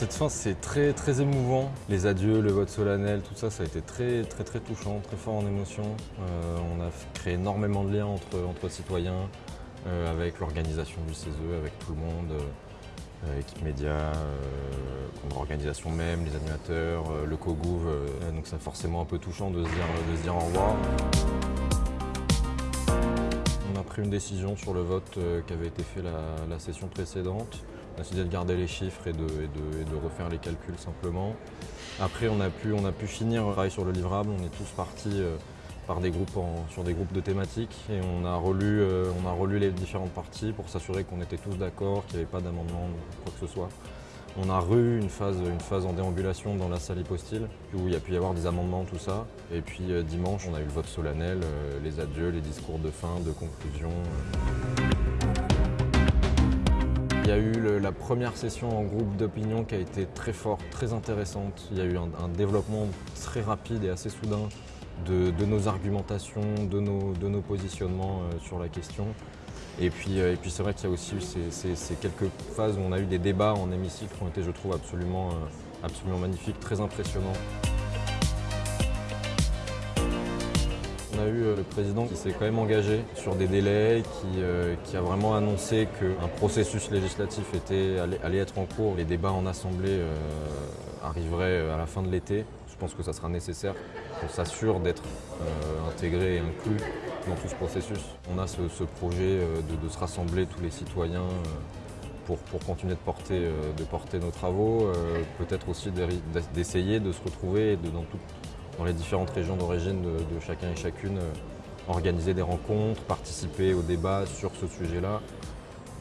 cette fin, c'est très, très émouvant. Les adieux, le vote solennel, tout ça, ça a été très, très, très touchant, très fort en émotion. Euh, on a créé énormément de liens entre, citoyens, euh, avec l'organisation du CESE, avec tout le monde, euh, équipe média, euh, l'organisation même, les animateurs, euh, le COGOUV. euh, donc c'est forcément un peu touchant de se dire, au revoir. On a pris une décision sur le vote euh, qui avait été fait la session précédente. On a décidé de garder les chiffres et de, refaire les calculs simplement. Après, on a pu, finir le travail sur le livrable. On est tous partis euh, sur des groupes de thématiques et on a relu, euh, on a relu les différentes parties pour s'assurer qu'on était tous d'accord, qu'il n'y avait pas d'amendement, quoi que ce soit. On a re-eu une phase, une phase en déambulation dans la salle hypostyle où il y a pu y avoir des amendements, tout ça. Et puis euh, dimanche, on a eu le vote solennel, les adieux, les discours de fin, de conclusion. Il y a eu la première session en groupe d'opinion qui a été très forte, très intéressante. Il y a eu un, développement très rapide et assez soudain de, nos argumentations, de nos, positionnements euh, sur la question. Et puis, euh, et puis c'est vrai qu'il y a aussi eu ces, quelques phases où on a eu des débats en hémicycle qui ont été, je trouve, absolument, euh, absolument magnifiques, très impressionnants. A eu euh, le président qui s'est quand même engagé sur des délais, qui, euh, a vraiment annoncé qu'un processus législatif était, allait, être en cours. Les débats en assemblée euh, arriveraient à la fin de l'été. Je pense que ça sera nécessaire qu'on s'assure d'être intégré et inclus dans tout ce processus. On a ce, projet de, se rassembler tous les citoyens pour, continuer de porter, de porter nos travaux, peut-être aussi d'essayer de se retrouver dans, tout- dans les différentes régions d'origine de, chacun et chacune, euh, organiser des rencontres, participer au débat sur ce sujet-là.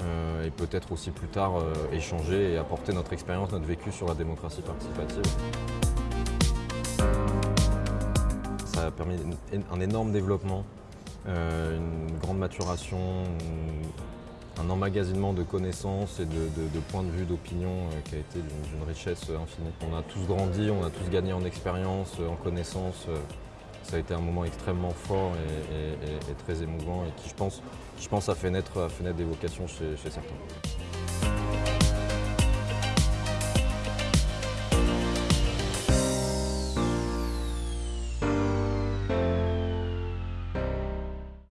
euh, et peut-être aussi plus tard euh, échanger et apporter notre expérience, notre vécu sur la démocratie participative. Ça a permis un énorme développement, une grande maturation, un emmagasinement de connaissances et de, points de vue, d'opinion euh, qui a été d'une richesse infinie. On a tous grandi, on a tous gagné en expérience, euh, en connaissances. euh, Ça a été un moment extrêmement fort et, très émouvant et qui, je pense, a, fait naître, des vocations chez certains.